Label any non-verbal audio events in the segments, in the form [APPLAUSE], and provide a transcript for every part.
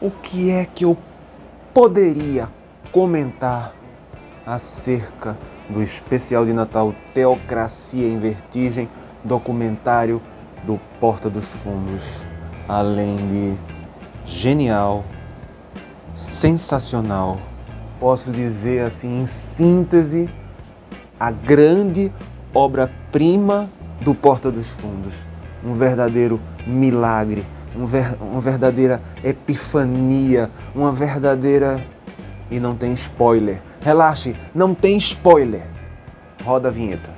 o que é que eu poderia comentar acerca do especial de Natal Teocracia em Vertigem, documentário do Porta dos Fundos, além de genial, sensacional, posso dizer assim em síntese, a grande obra-prima do Porta dos Fundos, um verdadeiro milagre, um ver, uma verdadeira epifania, uma verdadeira... E não tem spoiler. Relaxe, não tem spoiler. Roda a vinheta.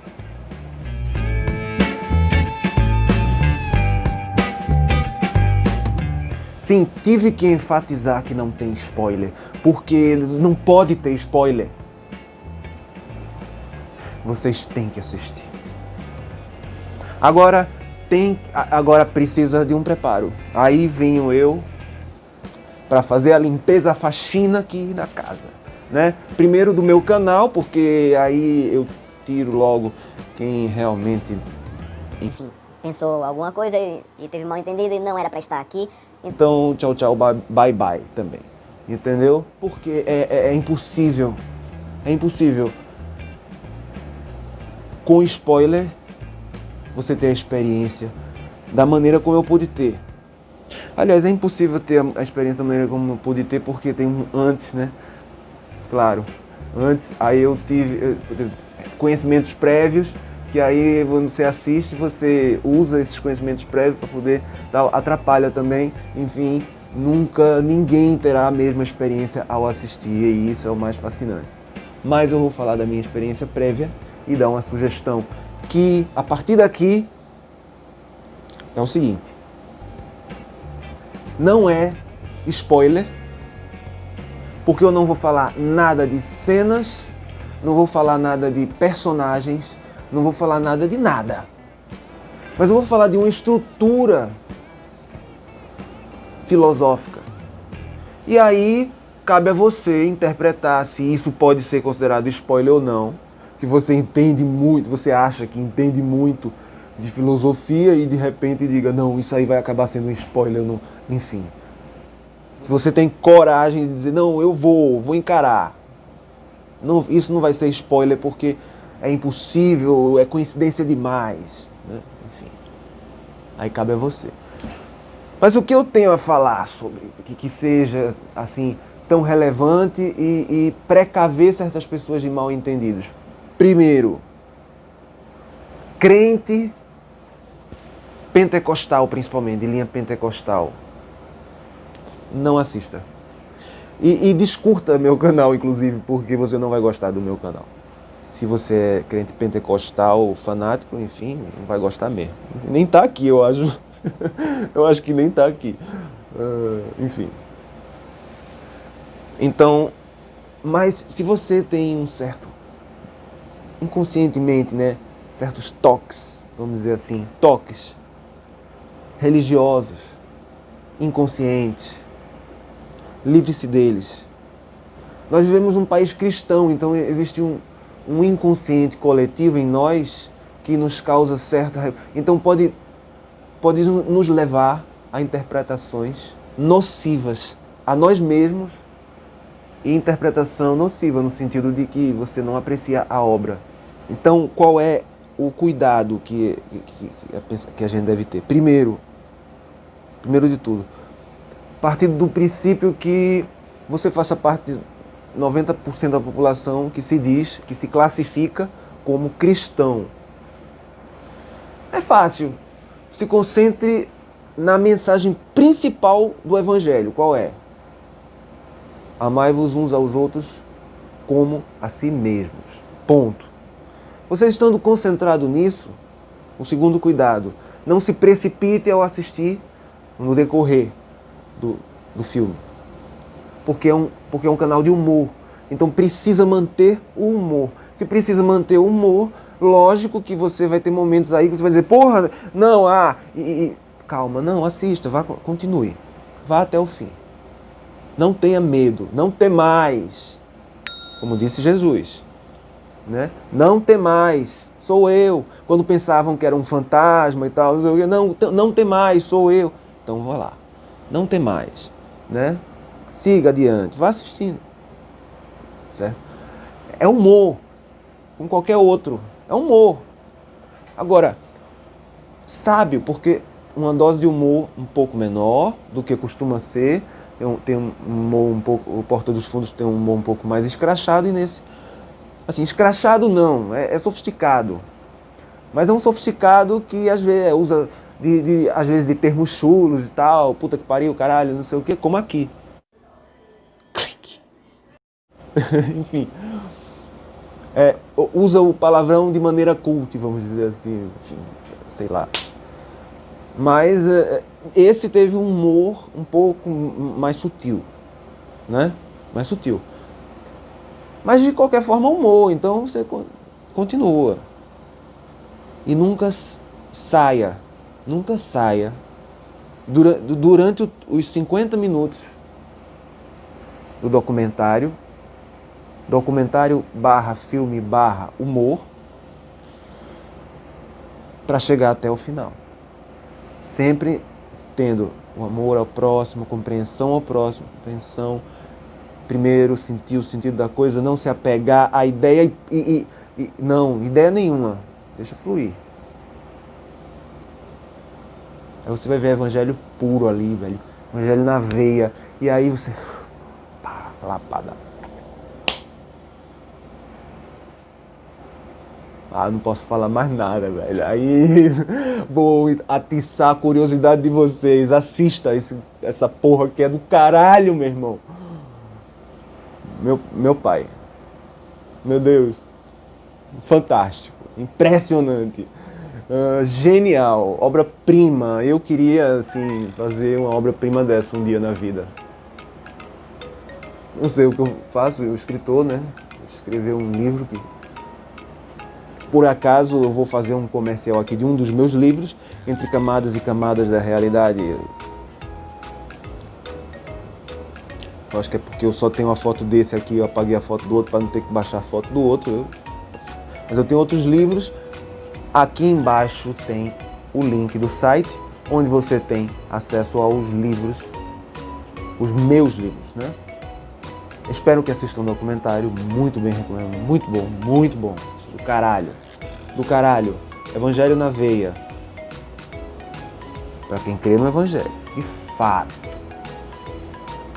Sim, tive que enfatizar que não tem spoiler, porque não pode ter spoiler. Vocês têm que assistir. Agora, tem, agora precisa de um preparo. Aí venho eu para fazer a limpeza, a faxina aqui na casa. Né? Primeiro do meu canal, porque aí eu tiro logo quem realmente... Enfim, pensou alguma coisa e, e teve mal entendido e não era para estar aqui. Então, tchau, tchau, bye, bye, bye também. Entendeu? Porque é, é, é impossível. É impossível. Com spoiler, você ter a experiência da maneira como eu pude ter. Aliás, é impossível ter a experiência da maneira como eu pude ter, porque tem um antes, né? Claro, antes, aí eu tive, eu tive conhecimentos prévios, que aí você assiste, você usa esses conhecimentos prévios para poder, atrapalha também, enfim, nunca ninguém terá a mesma experiência ao assistir, e isso é o mais fascinante. Mas eu vou falar da minha experiência prévia e dar uma sugestão que a partir daqui é o seguinte. Não é spoiler, porque eu não vou falar nada de cenas, não vou falar nada de personagens, não vou falar nada de nada. Mas eu vou falar de uma estrutura filosófica. E aí cabe a você interpretar se isso pode ser considerado spoiler ou não se você entende muito, você acha que entende muito de filosofia e de repente diga, não, isso aí vai acabar sendo um spoiler, não. enfim. Se você tem coragem de dizer, não, eu vou, vou encarar. Não, isso não vai ser spoiler porque é impossível, é coincidência demais. Né? Enfim, aí cabe a você. Mas o que eu tenho a falar sobre que, que seja assim tão relevante e, e precaver certas pessoas de mal entendidos? Primeiro, crente pentecostal, principalmente, de linha pentecostal, não assista. E, e descurta meu canal, inclusive, porque você não vai gostar do meu canal. Se você é crente pentecostal, fanático, enfim, não vai gostar mesmo. Nem tá aqui, eu acho. [LAUGHS] eu acho que nem tá aqui. Uh, enfim. Então, mas se você tem um certo inconscientemente, né, certos toques, vamos dizer assim, toques religiosos, inconscientes. Livre-se deles. Nós vivemos num país cristão, então existe um, um inconsciente coletivo em nós que nos causa certa... Então pode, pode nos levar a interpretações nocivas a nós mesmos e interpretação nociva, no sentido de que você não aprecia a obra. Então, qual é o cuidado que, que, que a gente deve ter? Primeiro, primeiro de tudo, partir do princípio que você faça parte de 90% da população que se diz, que se classifica como cristão. É fácil. Se concentre na mensagem principal do Evangelho. Qual é? Amai-vos uns aos outros como a si mesmos. Ponto. Você estando concentrado nisso, o segundo cuidado, não se precipite ao assistir no decorrer do, do filme. Porque é, um, porque é um canal de humor. Então precisa manter o humor. Se precisa manter o humor, lógico que você vai ter momentos aí que você vai dizer, porra, não, ah, e, e, calma, não, assista, vá, continue. Vá até o fim. Não tenha medo, não temais, como disse Jesus. Né? Não temais, sou eu. Quando pensavam que era um fantasma e tal, não, não temais, sou eu. Então vou lá, não temais. né? Siga adiante, vá assistindo. Certo? É humor, como qualquer outro. É humor. Agora, sábio, porque uma dose de humor um pouco menor do que costuma ser, tem um, um humor um pouco, o Porta dos Fundos tem um humor um pouco mais escrachado e nesse, assim, escrachado não, é, é sofisticado. Mas é um sofisticado que às vezes usa, de, de, às vezes, de termos chulos e tal, puta que pariu, caralho, não sei o que, como aqui. [LAUGHS] Enfim. É, usa o palavrão de maneira cult, vamos dizer assim, enfim, sei lá. Mas é, esse teve um humor um pouco mais sutil, né? Mais sutil. Mas de qualquer forma humor, então você continua. E nunca saia, nunca saia durante os 50 minutos do documentário documentário barra filme barra humor para chegar até o final. Sempre tendo o amor ao próximo, compreensão ao próximo, compreensão, primeiro sentir o sentido da coisa, não se apegar à ideia e, e, e não, ideia nenhuma, deixa fluir. Aí você vai ver evangelho puro ali, velho, evangelho na veia, e aí você, pá, lapada Ah, não posso falar mais nada, velho. Aí [LAUGHS] vou atiçar a curiosidade de vocês. Assista esse, essa porra que é do caralho, meu irmão. Meu, meu pai. Meu Deus. Fantástico. Impressionante. Uh, genial. Obra-prima. Eu queria, assim, fazer uma obra-prima dessa um dia na vida. Não sei o que eu faço, eu escritor, né? Escrever um livro que por acaso eu vou fazer um comercial aqui de um dos meus livros, Entre Camadas e Camadas da Realidade. Eu acho que é porque eu só tenho uma foto desse aqui, eu apaguei a foto do outro para não ter que baixar a foto do outro. Eu... Mas eu tenho outros livros. Aqui embaixo tem o link do site, onde você tem acesso aos livros, os meus livros, né? Espero que assistam um documentário, muito bem recomendo, muito bom, muito bom do caralho. Do caralho. Evangelho na veia. Para quem crê no Evangelho. De fato.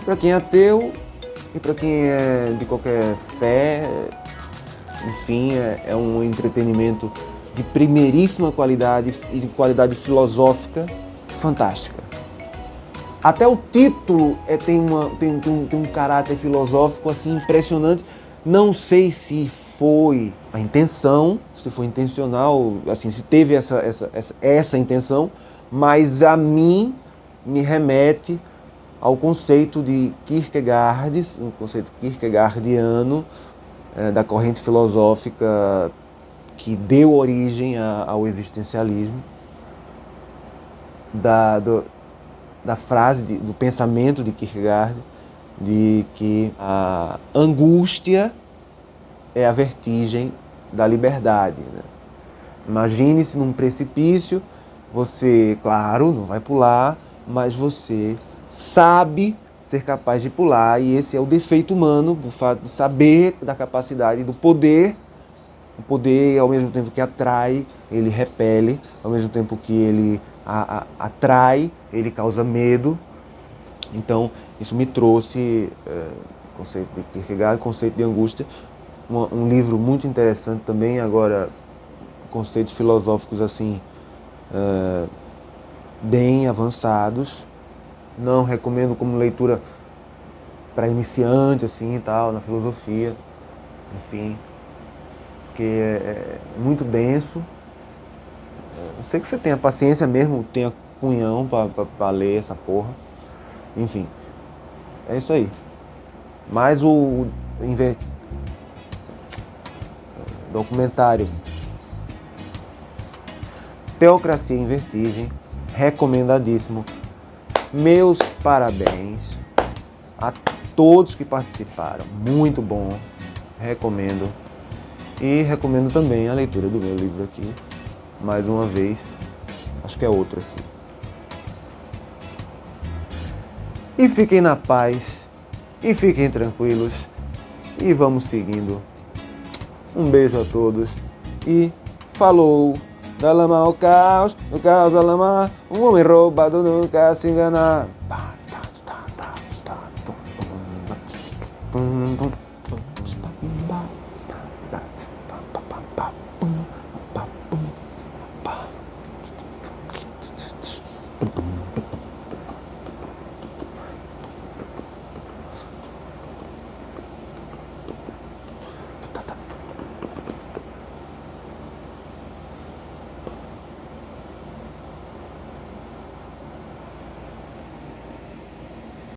Para quem é ateu e para quem é de qualquer fé, enfim, é, é um entretenimento de primeiríssima qualidade e de qualidade filosófica fantástica. Até o título é, tem, uma, tem, tem, tem um caráter filosófico assim impressionante. Não sei se foi a intenção, se foi intencional, assim, se teve essa, essa, essa, essa intenção, mas a mim me remete ao conceito de Kierkegaard, um conceito kierkegaardiano, é, da corrente filosófica que deu origem a, ao existencialismo, da, do, da frase, de, do pensamento de Kierkegaard, de que a angústia é a vertigem da liberdade. Né? Imagine-se num precipício, você, claro, não vai pular, mas você sabe ser capaz de pular e esse é o defeito humano, o fato de saber da capacidade, do poder, o poder ao mesmo tempo que atrai, ele repele, ao mesmo tempo que ele a, a, atrai, ele causa medo. Então, isso me trouxe é, conceito de Kierkegaard, conceito de angústia, um livro muito interessante também, agora conceitos filosóficos assim uh, bem avançados. Não recomendo como leitura para iniciante assim e tal, na filosofia, enfim, que é, é muito denso. Eu sei que você tenha paciência mesmo, tenha cunhão para ler essa porra. Enfim, é isso aí. Mas o, o documentário Teocracia em Vertigem, recomendadíssimo. Meus parabéns a todos que participaram, muito bom, recomendo. E recomendo também a leitura do meu livro aqui, mais uma vez, acho que é outro aqui. E fiquem na paz. E fiquem tranquilos. E vamos seguindo. Um beijo a todos e falou! Da lama ao caos, no caos da lama, um homem roubado nunca se engana. Boom, boom, boom.